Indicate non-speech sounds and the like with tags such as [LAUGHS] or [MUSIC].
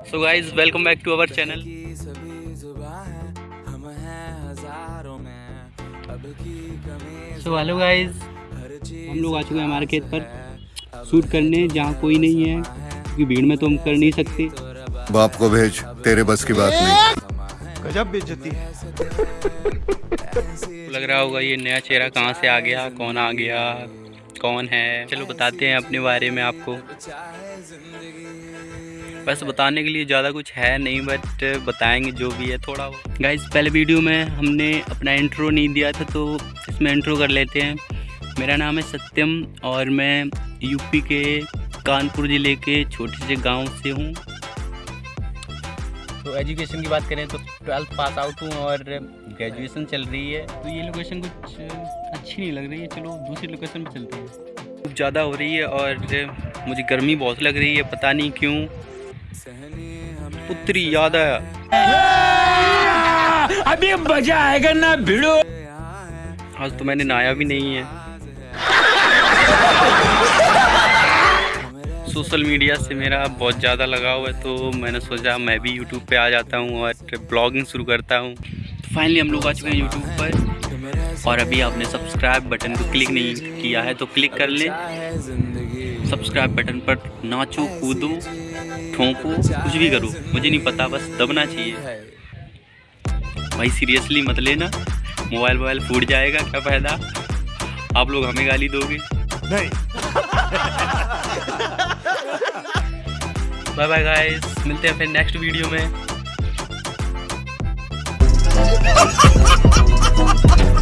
So guys welcome back to our channel so hello guys हम लोग आ चुके हैं हमारे खेत पर शूट करने जहाँ कोई नहीं है क्योंकि भीड़ में तो हम कर नहीं सकते। बाप को भेज तेरे बस की बात नहीं। गजब बेइज्जती। है। [LAUGHS] लग रहा होगा ये नया चेहरा कहाँ से आ गया कौन आ गया। कौन है? चलो बताते हैं अपने बारे में आपको। बस बताने के लिए ज़्यादा कुछ है नहीं, बट बताएँगे जो भी है थोड़ा गाइस पहले वीडियो में हमने अपना इंट्रो नहीं दिया था तो इसमें इंट्रो कर लेते हैं। मेरा नाम है सत्यम और मैं यूपी के कानपुर ज़िले के छोटे से गाँव से हूँ। तो एजुकेशन की बात करें तो ट्वेल्थ पास आउट हूँ और ग्रेजुएशन चल रही है। तो ये लोकेशन कुछ अच्छी नहीं लग रही है। चलो दूसरी लोकेशन पे चलते हैं। खूब ज़्यादा हो रही है और मुझे गर्मी बहुत लग रही है पता नहीं क्यों। पुत्री याद आया। अभी मज़ा आएगा ना भिड़ो। आज तो मैंने नहाया भी नहीं है। [LAUGHS] सोशल मीडिया से मेरा बहुत ज़्यादा लगाव है तो मैंने सोचा मैं भी यूट्यूब पे आ जाता हूँ और ब्लॉगिंग शुरू करता हूँ। तो फाइनली हम लोग आ चुके हैं यूट्यूब पर और अभी आपने सब्सक्राइब बटन को क्लिक नहीं किया है तो क्लिक कर लें। सब्सक्राइब बटन पर नाचो, कूदो, ठोंको, कुछ भी करो, मुझे नहीं पता, बस दबना चाहिए। भाई सीरियसली मत लेना मोबाइल वोबाइल फूट जाएगा, क्या फ़ायदा? आप लोग हमें गाली दोगे? नहीं। [LAUGHS] बाय बाय गाइस मिलते हैं फिर नेक्स्ट वीडियो में. [LAUGHS]